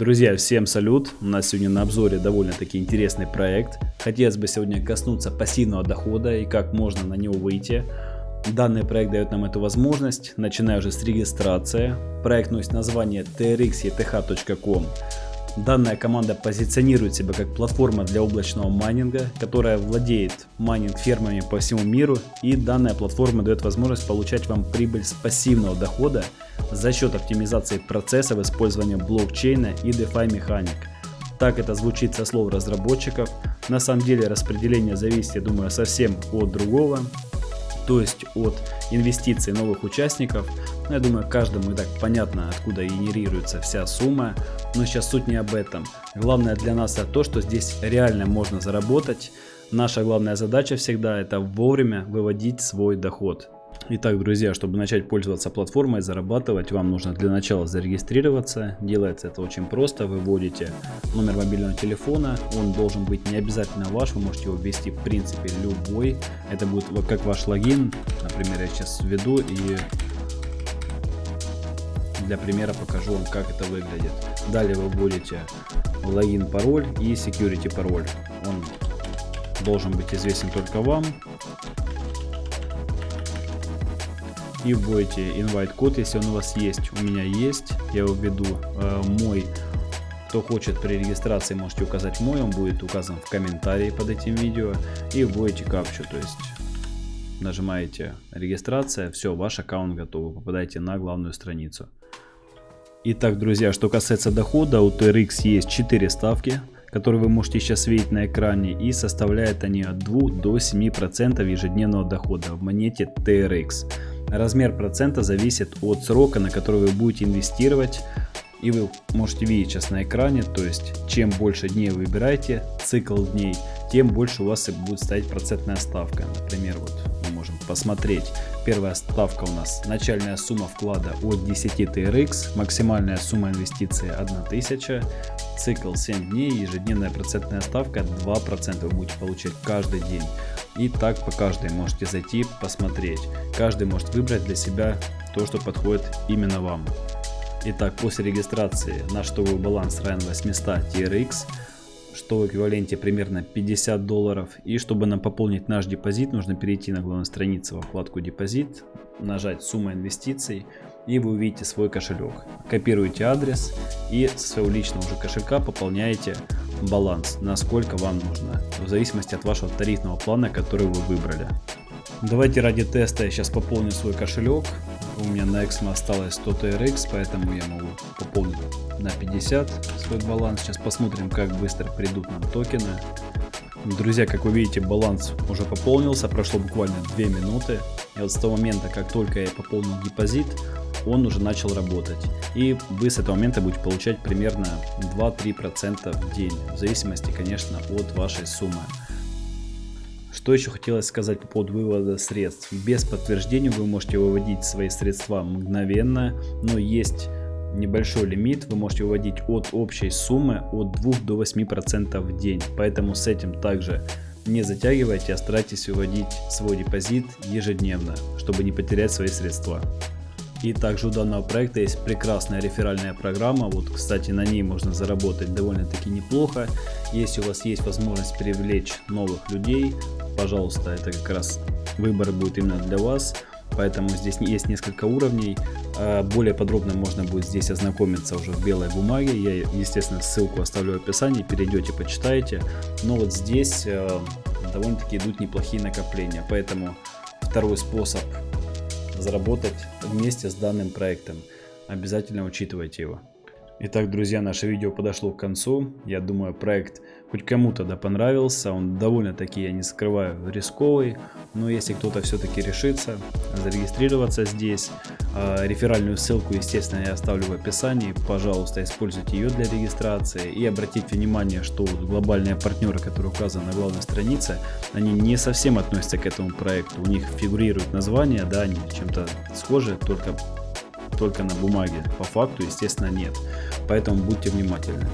Друзья, всем салют! У нас сегодня на обзоре довольно-таки интересный проект. Хотелось бы сегодня коснуться пассивного дохода и как можно на него выйти. Данный проект дает нам эту возможность, начиная уже с регистрации. Проект носит название trxeth.com. Данная команда позиционирует себя как платформа для облачного майнинга, которая владеет майнинг фермами по всему миру и данная платформа дает возможность получать вам прибыль с пассивного дохода за счет оптимизации процессов использования блокчейна и DeFi механик. Так это звучит со слов разработчиков. На самом деле распределение зависит, я думаю, совсем от другого то есть от инвестиций новых участников. Ну, я думаю, каждому и так понятно, откуда генерируется вся сумма, но сейчас суть не об этом. Главное для нас это то, что здесь реально можно заработать. Наша главная задача всегда это вовремя выводить свой доход. Итак, друзья, чтобы начать пользоваться платформой, зарабатывать, вам нужно для начала зарегистрироваться. Делается это очень просто. Вы вводите номер мобильного телефона. Он должен быть не обязательно ваш. Вы можете его ввести в принципе любой. Это будет как ваш логин. Например, я сейчас введу и для примера покажу вам, как это выглядит. Далее вы вводите логин, пароль и security пароль. Он должен быть известен только вам и вводите invite код, если он у вас есть. У меня есть, я его введу. Э, мой, кто хочет при регистрации, можете указать мой, он будет указан в комментарии под этим видео. И вводите капчу, то есть нажимаете регистрация, все, ваш аккаунт готов, попадаете на главную страницу. Итак, друзья, что касается дохода, у TRX есть 4 ставки, которые вы можете сейчас видеть на экране, и составляют они от 2 до 7% ежедневного дохода в монете TRX. Размер процента зависит от срока, на который вы будете инвестировать. И вы можете видеть сейчас на экране, то есть чем больше дней вы выбираете, цикл дней, тем больше у вас и будет стоять процентная ставка. Например, вот можем посмотреть. Первая ставка у нас начальная сумма вклада от 10 TRX, максимальная сумма инвестиции 1000, цикл 7 дней, ежедневная процентная ставка 2% вы будете получать каждый день. И так по каждой можете зайти, посмотреть. Каждый может выбрать для себя то, что подходит именно вам. Итак, после регистрации наш штовый баланс равен 800 TRX, что в эквиваленте примерно 50 долларов. И чтобы нам пополнить наш депозит, нужно перейти на главную страницу во вкладку депозит, нажать сумма инвестиций и вы увидите свой кошелек. Копируете адрес и со своего личного уже кошелька пополняете баланс, насколько вам нужно, в зависимости от вашего тарифного плана, который вы выбрали. Давайте ради теста я сейчас пополню свой кошелек. У меня на Exmo осталось 100 TRX, поэтому я могу пополнить на 50 свой баланс. Сейчас посмотрим, как быстро придут нам токены. Друзья, как вы видите, баланс уже пополнился, прошло буквально 2 минуты. И вот с того момента, как только я пополнил депозит, он уже начал работать. И вы с этого момента будете получать примерно 2-3% в день, в зависимости, конечно, от вашей суммы. Что еще хотелось сказать по поводу вывода средств. Без подтверждения вы можете выводить свои средства мгновенно, но есть небольшой лимит, вы можете выводить от общей суммы от 2 до 8% в день. Поэтому с этим также не затягивайте, а старайтесь выводить свой депозит ежедневно, чтобы не потерять свои средства. И также у данного проекта есть прекрасная реферальная программа. Вот, кстати, на ней можно заработать довольно-таки неплохо. Если у вас есть возможность привлечь новых людей, пожалуйста, это как раз выбор будет именно для вас. Поэтому здесь есть несколько уровней. А более подробно можно будет здесь ознакомиться уже в белой бумаге. Я, естественно, ссылку оставлю в описании. Перейдете, почитаете. Но вот здесь э, довольно-таки идут неплохие накопления. Поэтому второй способ заработать вместе с данным проектом. Обязательно учитывайте его. Итак, друзья, наше видео подошло к концу. Я думаю, проект хоть кому-то да понравился. Он довольно-таки, я не скрываю, рисковый. Но если кто-то все-таки решится зарегистрироваться здесь, реферальную ссылку, естественно, я оставлю в описании. Пожалуйста, используйте ее для регистрации. И обратите внимание, что глобальные партнеры, которые указаны на главной странице, они не совсем относятся к этому проекту. У них фигурирует название, да, они чем-то схожи, только только на бумаге. По факту, естественно, нет. Поэтому будьте внимательны.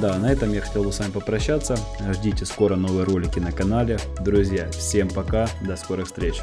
Да, на этом я хотел бы с вами попрощаться. Ждите скоро новые ролики на канале. Друзья, всем пока, до скорых встреч.